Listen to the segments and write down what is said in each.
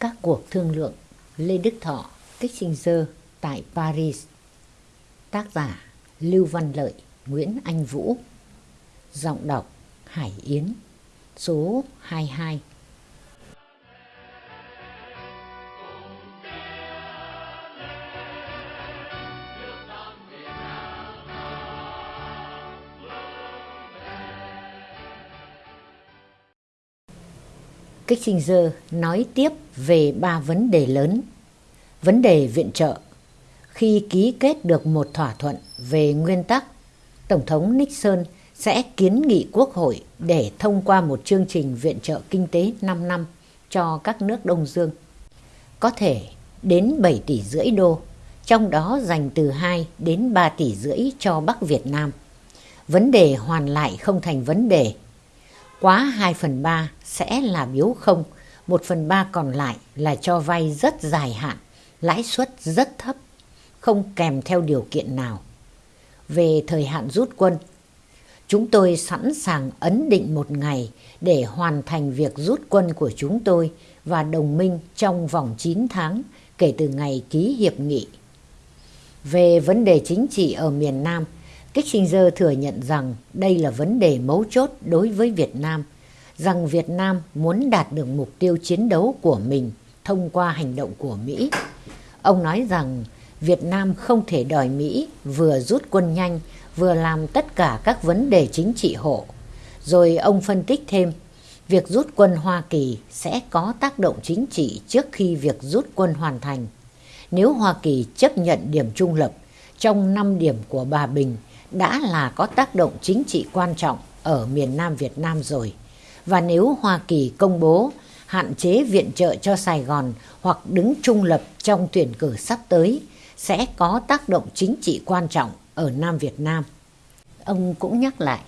Các cuộc thương lượng Lê Đức Thọ, Kissinger tại Paris. Tác giả Lưu Văn Lợi, Nguyễn Anh Vũ. Giọng đọc Hải Yến Số 22 Kissinger nói tiếp về ba vấn đề lớn. Vấn đề viện trợ. Khi ký kết được một thỏa thuận về nguyên tắc, Tổng thống Nixon sẽ kiến nghị Quốc hội để thông qua một chương trình viện trợ kinh tế 5 năm cho các nước Đông Dương. Có thể đến 7 tỷ rưỡi đô, trong đó dành từ 2 đến 3 tỷ rưỡi cho Bắc Việt Nam. Vấn đề hoàn lại không thành vấn đề quá 2 phần 3 sẽ là biếu không, 1 phần 3 còn lại là cho vay rất dài hạn, lãi suất rất thấp, không kèm theo điều kiện nào. Về thời hạn rút quân, chúng tôi sẵn sàng ấn định một ngày để hoàn thành việc rút quân của chúng tôi và đồng minh trong vòng 9 tháng kể từ ngày ký hiệp nghị. Về vấn đề chính trị ở miền Nam, Kissinger thừa nhận rằng đây là vấn đề mấu chốt đối với Việt Nam, rằng Việt Nam muốn đạt được mục tiêu chiến đấu của mình thông qua hành động của Mỹ. Ông nói rằng Việt Nam không thể đòi Mỹ vừa rút quân nhanh vừa làm tất cả các vấn đề chính trị hộ. Rồi ông phân tích thêm, việc rút quân Hoa Kỳ sẽ có tác động chính trị trước khi việc rút quân hoàn thành. Nếu Hoa Kỳ chấp nhận điểm trung lập trong 5 điểm của bà Bình đã là có tác động chính trị quan trọng ở miền Nam Việt Nam rồi. Và nếu Hoa Kỳ công bố hạn chế viện trợ cho Sài Gòn hoặc đứng trung lập trong tuyển cử sắp tới sẽ có tác động chính trị quan trọng ở Nam Việt Nam. Ông cũng nhắc lại,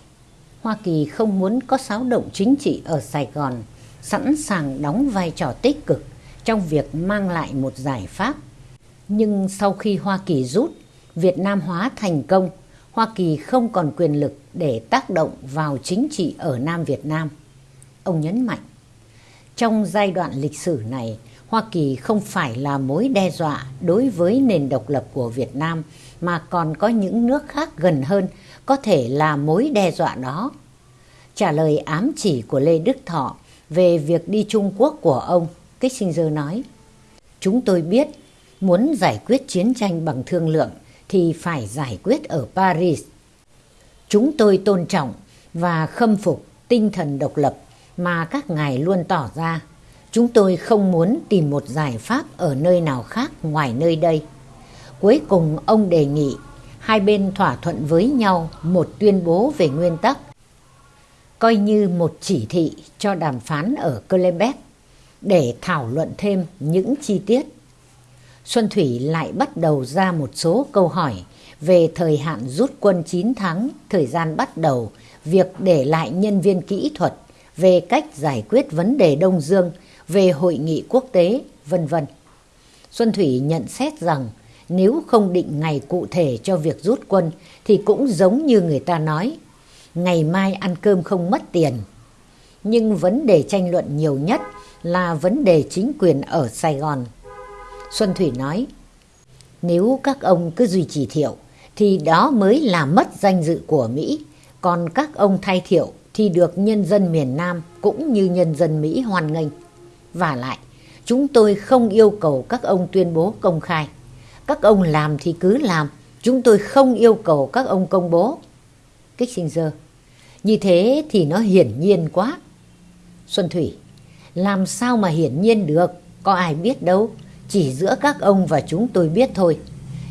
Hoa Kỳ không muốn có xáo động chính trị ở Sài Gòn, sẵn sàng đóng vai trò tích cực trong việc mang lại một giải pháp. Nhưng sau khi Hoa Kỳ rút, Việt Nam hóa thành công Hoa Kỳ không còn quyền lực để tác động vào chính trị ở Nam Việt Nam. Ông nhấn mạnh, trong giai đoạn lịch sử này, Hoa Kỳ không phải là mối đe dọa đối với nền độc lập của Việt Nam mà còn có những nước khác gần hơn có thể là mối đe dọa đó. Trả lời ám chỉ của Lê Đức Thọ về việc đi Trung Quốc của ông, Kissinger nói, Chúng tôi biết muốn giải quyết chiến tranh bằng thương lượng thì phải giải quyết ở Paris. Chúng tôi tôn trọng và khâm phục tinh thần độc lập mà các ngài luôn tỏ ra. Chúng tôi không muốn tìm một giải pháp ở nơi nào khác ngoài nơi đây. Cuối cùng ông đề nghị hai bên thỏa thuận với nhau một tuyên bố về nguyên tắc, coi như một chỉ thị cho đàm phán ở Quebec để thảo luận thêm những chi tiết Xuân Thủy lại bắt đầu ra một số câu hỏi về thời hạn rút quân 9 tháng, thời gian bắt đầu, việc để lại nhân viên kỹ thuật, về cách giải quyết vấn đề Đông Dương, về hội nghị quốc tế, vân vân. Xuân Thủy nhận xét rằng nếu không định ngày cụ thể cho việc rút quân thì cũng giống như người ta nói, ngày mai ăn cơm không mất tiền. Nhưng vấn đề tranh luận nhiều nhất là vấn đề chính quyền ở Sài Gòn. Xuân Thủy nói, nếu các ông cứ duy trì thiệu thì đó mới là mất danh dự của Mỹ, còn các ông thay thiệu thì được nhân dân miền Nam cũng như nhân dân Mỹ hoan nghênh. Và lại, chúng tôi không yêu cầu các ông tuyên bố công khai. Các ông làm thì cứ làm, chúng tôi không yêu cầu các ông công bố. Kissinger, như thế thì nó hiển nhiên quá. Xuân Thủy, làm sao mà hiển nhiên được, có ai biết đâu chỉ giữa các ông và chúng tôi biết thôi.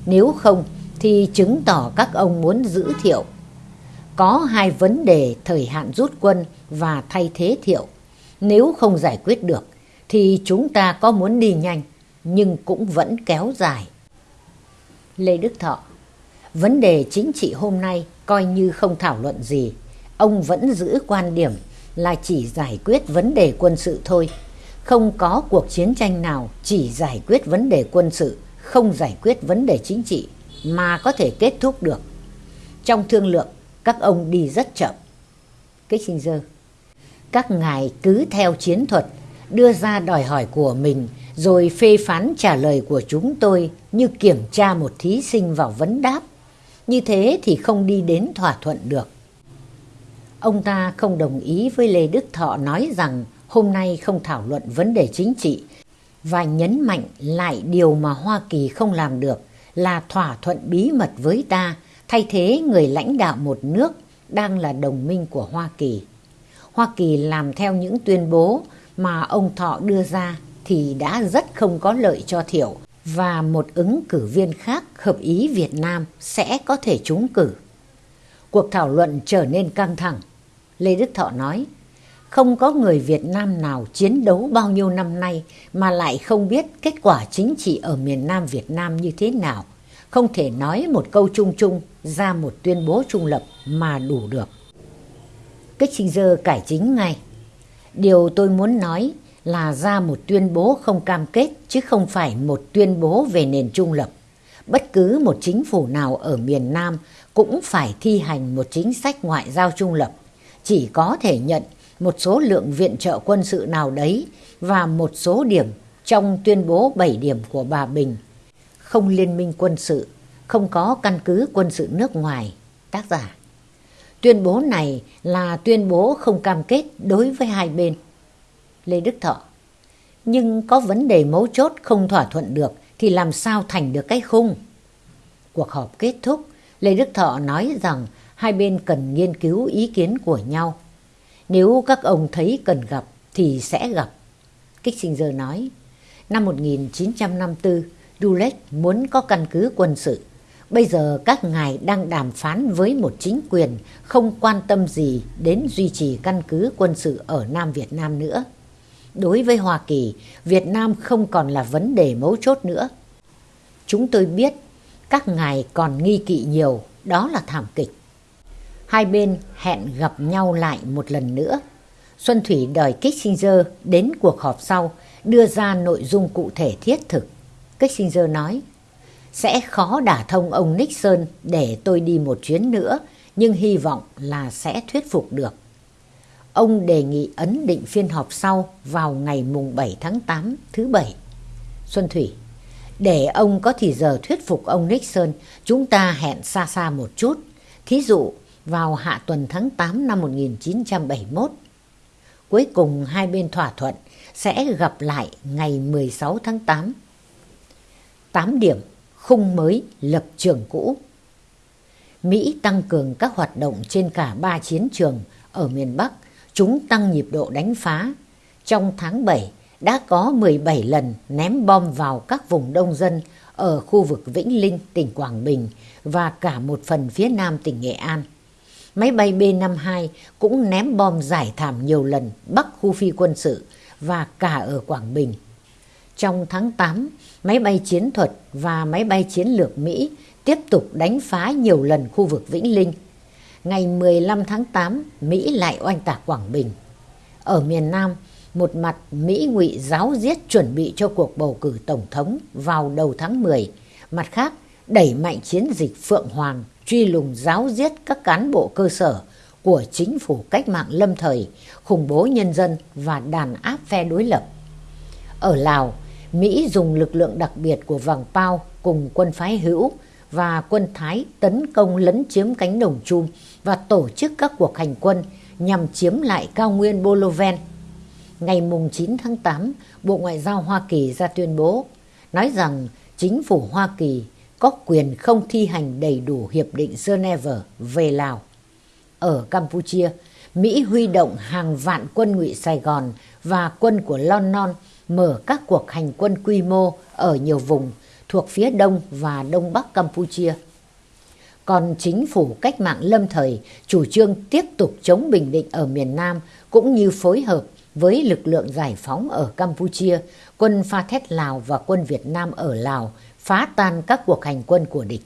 Nếu không, thì chứng tỏ các ông muốn giữ thiệu. Có hai vấn đề thời hạn rút quân và thay thế thiệu. Nếu không giải quyết được, thì chúng ta có muốn đi nhanh, nhưng cũng vẫn kéo dài. Lê Đức Thọ, Vấn đề chính trị hôm nay coi như không thảo luận gì. Ông vẫn giữ quan điểm là chỉ giải quyết vấn đề quân sự thôi không có cuộc chiến tranh nào chỉ giải quyết vấn đề quân sự, không giải quyết vấn đề chính trị mà có thể kết thúc được. Trong thương lượng, các ông đi rất chậm. Kissinger Các ngài cứ theo chiến thuật, đưa ra đòi hỏi của mình rồi phê phán trả lời của chúng tôi như kiểm tra một thí sinh vào vấn đáp. Như thế thì không đi đến thỏa thuận được. Ông ta không đồng ý với Lê Đức Thọ nói rằng hôm nay không thảo luận vấn đề chính trị và nhấn mạnh lại điều mà Hoa Kỳ không làm được là thỏa thuận bí mật với ta thay thế người lãnh đạo một nước đang là đồng minh của Hoa Kỳ. Hoa Kỳ làm theo những tuyên bố mà ông Thọ đưa ra thì đã rất không có lợi cho Thiệu và một ứng cử viên khác hợp ý Việt Nam sẽ có thể trúng cử. Cuộc thảo luận trở nên căng thẳng. Lê Đức Thọ nói, không có người Việt Nam nào chiến đấu bao nhiêu năm nay mà lại không biết kết quả chính trị ở miền Nam Việt Nam như thế nào. Không thể nói một câu chung chung ra một tuyên bố trung lập mà đủ được. Kissinger cải chính ngay. Điều tôi muốn nói là ra một tuyên bố không cam kết chứ không phải một tuyên bố về nền trung lập. Bất cứ một chính phủ nào ở miền Nam cũng phải thi hành một chính sách ngoại giao trung lập. Chỉ có thể nhận một số lượng viện trợ quân sự nào đấy và một số điểm trong tuyên bố 7 điểm của bà Bình. Không liên minh quân sự, không có căn cứ quân sự nước ngoài. Tác giả Tuyên bố này là tuyên bố không cam kết đối với hai bên. Lê Đức Thọ Nhưng có vấn đề mấu chốt không thỏa thuận được thì làm sao thành được cái khung? Cuộc họp kết thúc, Lê Đức Thọ nói rằng hai bên cần nghiên cứu ý kiến của nhau. Nếu các ông thấy cần gặp thì sẽ gặp. Kissinger nói, năm 1954, Dulles muốn có căn cứ quân sự. Bây giờ các ngài đang đàm phán với một chính quyền không quan tâm gì đến duy trì căn cứ quân sự ở Nam Việt Nam nữa. Đối với Hoa Kỳ, Việt Nam không còn là vấn đề mấu chốt nữa. Chúng tôi biết các ngài còn nghi kỵ nhiều, đó là thảm kịch. Hai bên hẹn gặp nhau lại một lần nữa. Xuân Thủy đòi Kissinger đến cuộc họp sau đưa ra nội dung cụ thể thiết thực. Kissinger nói, sẽ khó đả thông ông Nixon để tôi đi một chuyến nữa, nhưng hy vọng là sẽ thuyết phục được. Ông đề nghị ấn định phiên họp sau vào ngày mùng 7 tháng 8 thứ Bảy. Xuân Thủy, để ông có thì giờ thuyết phục ông Nixon, chúng ta hẹn xa xa một chút. Thí dụ, vào hạ tuần tháng 8 năm 1971. Cuối cùng hai bên thỏa thuận sẽ gặp lại ngày 16 tháng 8. 8 điểm khung mới lập trường cũ. Mỹ tăng cường các hoạt động trên cả ba chiến trường ở miền Bắc, chúng tăng nhịp độ đánh phá. Trong tháng 7 đã có 17 lần ném bom vào các vùng đông dân ở khu vực Vĩnh Linh, tỉnh Quảng Bình và cả một phần phía nam tỉnh Nghệ An. Máy bay B-52 cũng ném bom giải thảm nhiều lần bắc khu phi quân sự và cả ở Quảng Bình. Trong tháng 8, máy bay chiến thuật và máy bay chiến lược Mỹ tiếp tục đánh phá nhiều lần khu vực Vĩnh Linh. Ngày 15 tháng 8, Mỹ lại oanh tạc Quảng Bình. Ở miền Nam, một mặt Mỹ ngụy giáo giết chuẩn bị cho cuộc bầu cử tổng thống vào đầu tháng 10, mặt khác đẩy mạnh chiến dịch Phượng Hoàng truy lùng giáo giết các cán bộ cơ sở của chính phủ cách mạng lâm thời, khủng bố nhân dân và đàn áp phe đối lập. Ở Lào, Mỹ dùng lực lượng đặc biệt của Vàng Pao cùng quân phái hữu và quân Thái tấn công lấn chiếm cánh đồng chum và tổ chức các cuộc hành quân nhằm chiếm lại cao nguyên Boloven. Ngày 9 tháng 8, Bộ Ngoại giao Hoa Kỳ ra tuyên bố nói rằng chính phủ Hoa Kỳ có quyền không thi hành đầy đủ Hiệp định Geneva về Lào. Ở Campuchia, Mỹ huy động hàng vạn quân ngụy Sài Gòn và quân của London mở các cuộc hành quân quy mô ở nhiều vùng thuộc phía đông và đông bắc Campuchia. Còn chính phủ cách mạng lâm thời chủ trương tiếp tục chống Bình Định ở miền Nam cũng như phối hợp với lực lượng giải phóng ở Campuchia, quân Pha Thét Lào và quân Việt Nam ở Lào phá tan các cuộc hành quân của địch.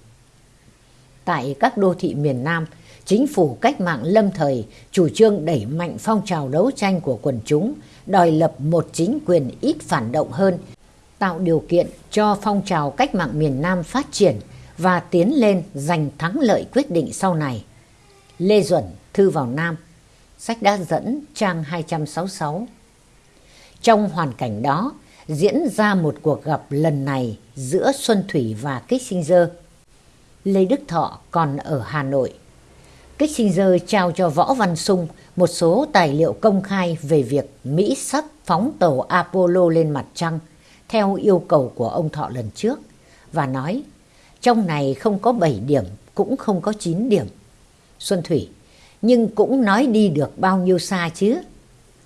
Tại các đô thị miền Nam, chính phủ cách mạng lâm thời chủ trương đẩy mạnh phong trào đấu tranh của quần chúng, đòi lập một chính quyền ít phản động hơn, tạo điều kiện cho phong trào cách mạng miền Nam phát triển và tiến lên giành thắng lợi quyết định sau này. Lê Duẩn, Thư vào Nam, sách đã dẫn trang 266. Trong hoàn cảnh đó, diễn ra một cuộc gặp lần này giữa Xuân Thủy và Kissinger. Lê Đức Thọ còn ở Hà Nội. Kissinger trao cho Võ Văn Sung một số tài liệu công khai về việc Mỹ sắp phóng tàu Apollo lên mặt trăng theo yêu cầu của ông Thọ lần trước và nói trong này không có 7 điểm cũng không có 9 điểm. Xuân Thủy, nhưng cũng nói đi được bao nhiêu xa chứ?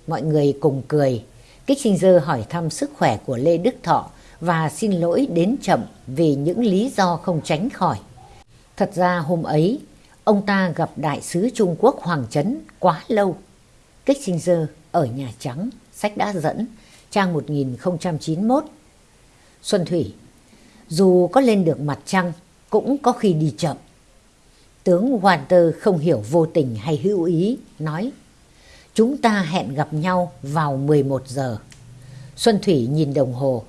Mọi người cùng cười. Kissinger hỏi thăm sức khỏe của Lê Đức Thọ và xin lỗi đến chậm vì những lý do không tránh khỏi. Thật ra hôm ấy, ông ta gặp đại sứ Trung Quốc Hoàng Trấn quá lâu. Kissinger ở Nhà Trắng, sách đã dẫn, trang 1091. Xuân Thủy, dù có lên được mặt trăng, cũng có khi đi chậm. Tướng Walter không hiểu vô tình hay hữu ý, nói Chúng ta hẹn gặp nhau vào 11 giờ. Xuân Thủy nhìn đồng hồ.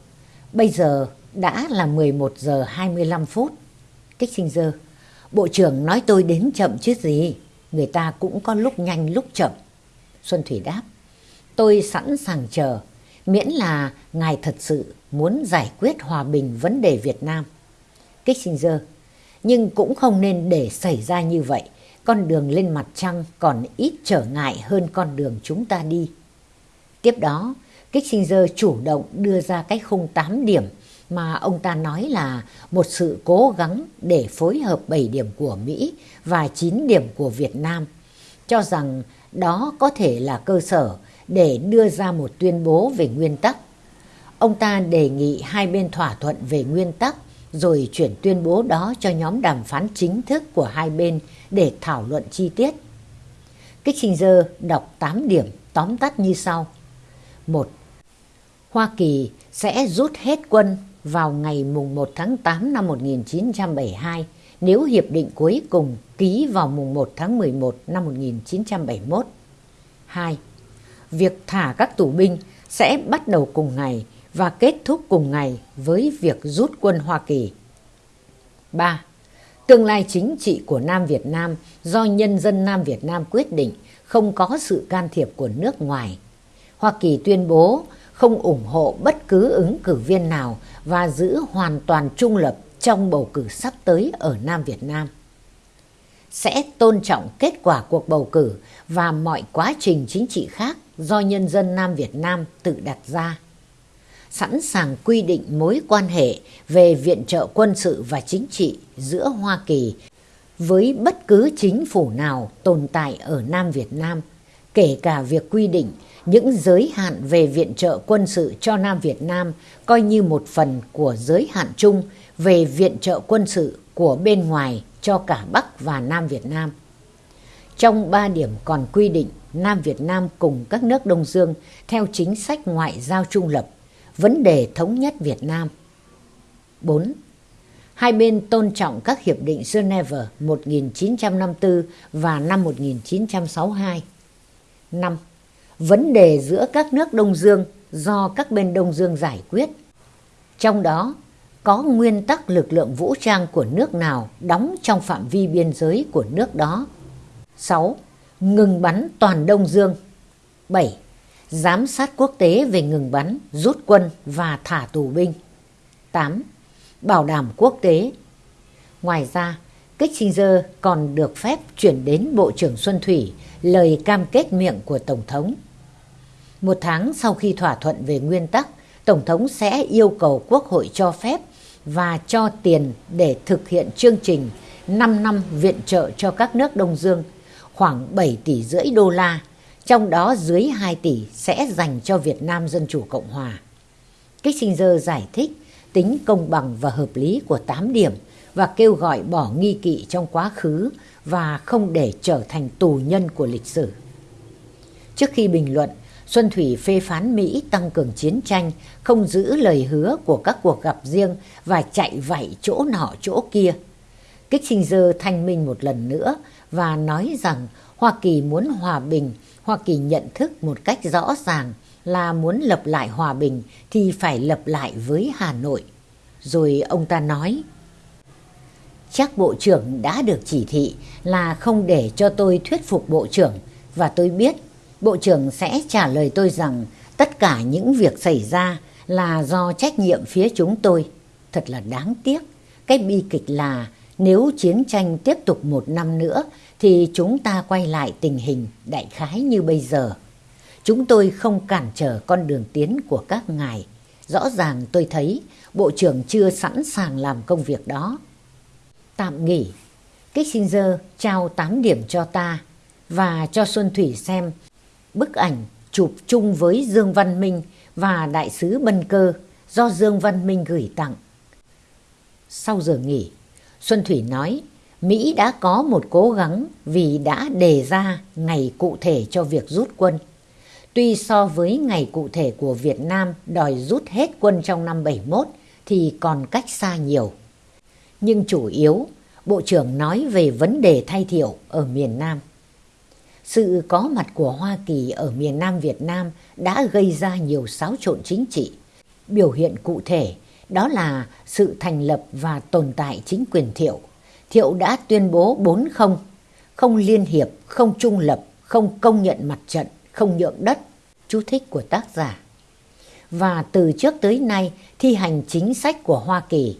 Bây giờ đã là 11 giờ 25 phút. kích sinh Kissinger, Bộ trưởng nói tôi đến chậm chứ gì. Người ta cũng có lúc nhanh lúc chậm. Xuân Thủy đáp. Tôi sẵn sàng chờ. Miễn là ngài thật sự muốn giải quyết hòa bình vấn đề Việt Nam. kích sinh Kissinger, nhưng cũng không nên để xảy ra như vậy. Con đường lên mặt trăng còn ít trở ngại hơn con đường chúng ta đi. Tiếp đó, Kissinger chủ động đưa ra cái khung 8 điểm mà ông ta nói là một sự cố gắng để phối hợp 7 điểm của Mỹ và 9 điểm của Việt Nam, cho rằng đó có thể là cơ sở để đưa ra một tuyên bố về nguyên tắc. Ông ta đề nghị hai bên thỏa thuận về nguyên tắc rồi chuyển tuyên bố đó cho nhóm đàm phán chính thức của hai bên để thảo luận chi tiết. Kissinger đọc 8 điểm tóm tắt như sau. 1. Hoa Kỳ sẽ rút hết quân vào ngày mùng 1 tháng 8 năm 1972 nếu hiệp định cuối cùng ký vào mùng 1 tháng 11 năm 1971. 2. Việc thả các tù binh sẽ bắt đầu cùng ngày và kết thúc cùng ngày với việc rút quân Hoa Kỳ. 3. Tương lai chính trị của Nam Việt Nam do nhân dân Nam Việt Nam quyết định, không có sự can thiệp của nước ngoài. Hoa Kỳ tuyên bố không ủng hộ bất cứ ứng cử viên nào và giữ hoàn toàn trung lập trong bầu cử sắp tới ở Nam Việt Nam. Sẽ tôn trọng kết quả cuộc bầu cử và mọi quá trình chính trị khác do nhân dân Nam Việt Nam tự đặt ra sẵn sàng quy định mối quan hệ về viện trợ quân sự và chính trị giữa Hoa Kỳ với bất cứ chính phủ nào tồn tại ở Nam Việt Nam, kể cả việc quy định những giới hạn về viện trợ quân sự cho Nam Việt Nam coi như một phần của giới hạn chung về viện trợ quân sự của bên ngoài cho cả Bắc và Nam Việt Nam. Trong ba điểm còn quy định, Nam Việt Nam cùng các nước Đông Dương theo chính sách ngoại giao trung lập, vấn đề thống nhất Việt Nam. 4. Hai bên tôn trọng các hiệp định Geneva 1954 và năm 1962. 5. Vấn đề giữa các nước Đông Dương do các bên Đông Dương giải quyết. Trong đó có nguyên tắc lực lượng vũ trang của nước nào đóng trong phạm vi biên giới của nước đó. 6. Ngừng bắn toàn Đông Dương. 7 giám sát quốc tế về ngừng bắn, rút quân và thả tù binh. 8. Bảo đảm quốc tế. Ngoài ra, Kissinger còn được phép chuyển đến Bộ trưởng Xuân Thủy lời cam kết miệng của Tổng thống. Một tháng sau khi thỏa thuận về nguyên tắc, Tổng thống sẽ yêu cầu Quốc hội cho phép và cho tiền để thực hiện chương trình 5 năm viện trợ cho các nước Đông Dương, khoảng 7 tỷ rưỡi đô la trong đó dưới 2 tỷ sẽ dành cho Việt Nam Dân Chủ Cộng Hòa. Kissinger giải thích tính công bằng và hợp lý của 8 điểm và kêu gọi bỏ nghi kỵ trong quá khứ và không để trở thành tù nhân của lịch sử. Trước khi bình luận, Xuân Thủy phê phán Mỹ tăng cường chiến tranh, không giữ lời hứa của các cuộc gặp riêng và chạy vạy chỗ nọ chỗ kia. Kissinger thanh minh một lần nữa và nói rằng Hoa Kỳ muốn hòa bình Hoa Kỳ nhận thức một cách rõ ràng là muốn lập lại hòa bình thì phải lập lại với Hà Nội. Rồi ông ta nói, chắc Bộ trưởng đã được chỉ thị là không để cho tôi thuyết phục Bộ trưởng và tôi biết Bộ trưởng sẽ trả lời tôi rằng tất cả những việc xảy ra là do trách nhiệm phía chúng tôi. Thật là đáng tiếc. Cái bi kịch là nếu chiến tranh tiếp tục một năm nữa thì chúng ta quay lại tình hình đại khái như bây giờ. Chúng tôi không cản trở con đường tiến của các ngài. Rõ ràng tôi thấy Bộ trưởng chưa sẵn sàng làm công việc đó. Tạm nghỉ, Kissinger trao 8 điểm cho ta và cho Xuân Thủy xem bức ảnh chụp chung với Dương Văn Minh và Đại sứ Bân Cơ do Dương Văn Minh gửi tặng. Sau giờ nghỉ, Xuân Thủy nói Mỹ đã có một cố gắng vì đã đề ra ngày cụ thể cho việc rút quân. Tuy so với ngày cụ thể của Việt Nam đòi rút hết quân trong năm 71 thì còn cách xa nhiều. Nhưng chủ yếu, Bộ trưởng nói về vấn đề thay thiệu ở miền Nam. Sự có mặt của Hoa Kỳ ở miền Nam Việt Nam đã gây ra nhiều xáo trộn chính trị. Biểu hiện cụ thể đó là sự thành lập và tồn tại chính quyền Thiệu. Thiệu đã tuyên bố bốn không, không liên hiệp, không trung lập, không công nhận mặt trận, không nhượng đất, chú thích của tác giả. Và từ trước tới nay thi hành chính sách của Hoa Kỳ.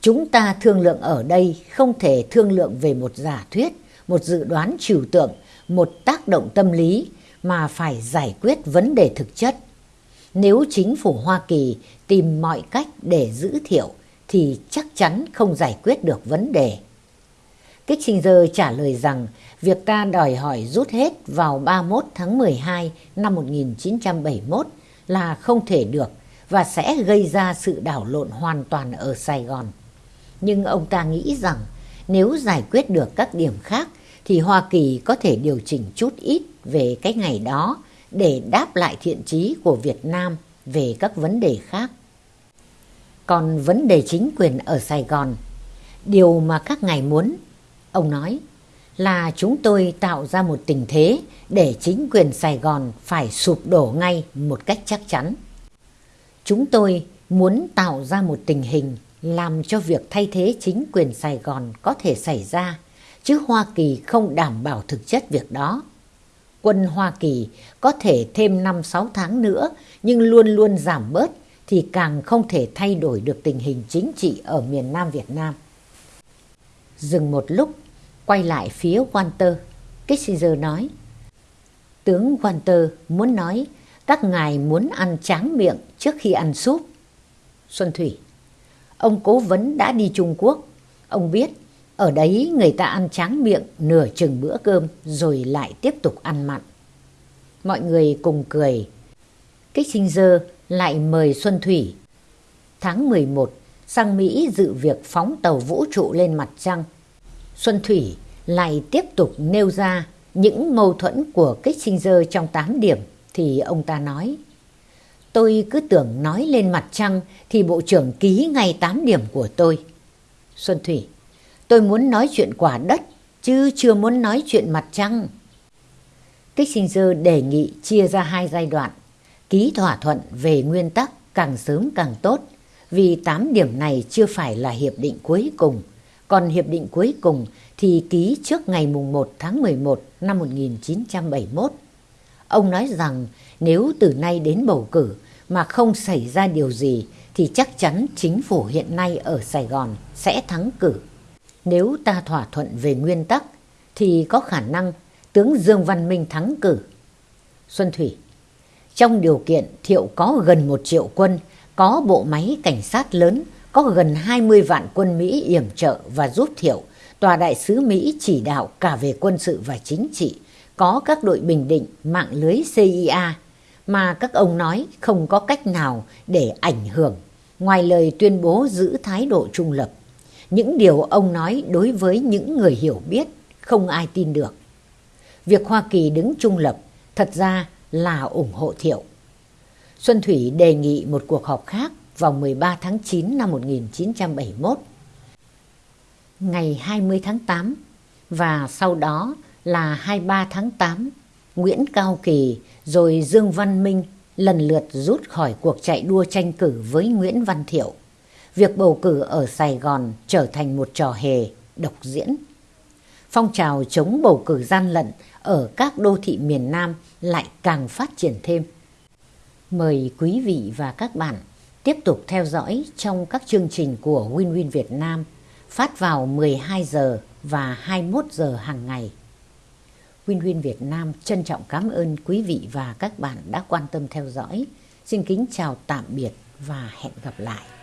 Chúng ta thương lượng ở đây không thể thương lượng về một giả thuyết, một dự đoán trừu tượng, một tác động tâm lý mà phải giải quyết vấn đề thực chất. Nếu chính phủ Hoa Kỳ tìm mọi cách để giữ thiệu thì chắc chắn không giải quyết được vấn đề. Kissinger trả lời rằng việc ta đòi hỏi rút hết vào 31 tháng 12 năm 1971 là không thể được và sẽ gây ra sự đảo lộn hoàn toàn ở Sài Gòn. Nhưng ông ta nghĩ rằng nếu giải quyết được các điểm khác thì Hoa Kỳ có thể điều chỉnh chút ít về cái ngày đó để đáp lại thiện chí của Việt Nam về các vấn đề khác. Còn vấn đề chính quyền ở Sài Gòn, điều mà các ngài muốn, ông nói, là chúng tôi tạo ra một tình thế để chính quyền Sài Gòn phải sụp đổ ngay một cách chắc chắn. Chúng tôi muốn tạo ra một tình hình làm cho việc thay thế chính quyền Sài Gòn có thể xảy ra, chứ Hoa Kỳ không đảm bảo thực chất việc đó. Quân Hoa Kỳ có thể thêm 5-6 tháng nữa nhưng luôn luôn giảm bớt thì càng không thể thay đổi được tình hình chính trị ở miền Nam Việt Nam. Dừng một lúc, quay lại phía Walter, Kissinger nói Tướng Walter muốn nói các ngài muốn ăn tráng miệng trước khi ăn súp. Xuân Thủy Ông cố vấn đã đi Trung Quốc. Ông biết ở đấy người ta ăn tráng miệng, nửa chừng bữa cơm, rồi lại tiếp tục ăn mặn. Mọi người cùng cười. Kissinger lại mời Xuân Thủy. Tháng 11 sang Mỹ dự việc phóng tàu vũ trụ lên mặt trăng. Xuân Thủy lại tiếp tục nêu ra những mâu thuẫn của Kissinger trong 8 điểm, thì ông ta nói, Tôi cứ tưởng nói lên mặt trăng thì bộ trưởng ký ngay 8 điểm của tôi. Xuân Thủy Tôi muốn nói chuyện quả đất chứ chưa muốn nói chuyện mặt trăng. Kissinger đề nghị chia ra hai giai đoạn, ký thỏa thuận về nguyên tắc càng sớm càng tốt, vì 8 điểm này chưa phải là hiệp định cuối cùng, còn hiệp định cuối cùng thì ký trước ngày mùng 1 tháng 11 năm 1971. Ông nói rằng nếu từ nay đến bầu cử mà không xảy ra điều gì thì chắc chắn chính phủ hiện nay ở Sài Gòn sẽ thắng cử. Nếu ta thỏa thuận về nguyên tắc thì có khả năng tướng Dương Văn Minh thắng cử. Xuân Thủy Trong điều kiện Thiệu có gần một triệu quân, có bộ máy cảnh sát lớn, có gần 20 vạn quân Mỹ yểm trợ và giúp Thiệu, tòa đại sứ Mỹ chỉ đạo cả về quân sự và chính trị, có các đội bình định mạng lưới CIA mà các ông nói không có cách nào để ảnh hưởng ngoài lời tuyên bố giữ thái độ trung lập. Những điều ông nói đối với những người hiểu biết không ai tin được. Việc Hoa Kỳ đứng trung lập thật ra là ủng hộ Thiệu. Xuân Thủy đề nghị một cuộc họp khác vào 13 tháng 9 năm 1971. Ngày 20 tháng 8 và sau đó là 23 tháng 8, Nguyễn Cao Kỳ rồi Dương Văn Minh lần lượt rút khỏi cuộc chạy đua tranh cử với Nguyễn Văn Thiệu. Việc bầu cử ở Sài Gòn trở thành một trò hề, độc diễn. Phong trào chống bầu cử gian lận ở các đô thị miền Nam lại càng phát triển thêm. Mời quý vị và các bạn tiếp tục theo dõi trong các chương trình của Win Win Việt Nam phát vào 12 giờ và 21 giờ hàng ngày. Win Win Việt Nam trân trọng cảm ơn quý vị và các bạn đã quan tâm theo dõi. Xin kính chào tạm biệt và hẹn gặp lại.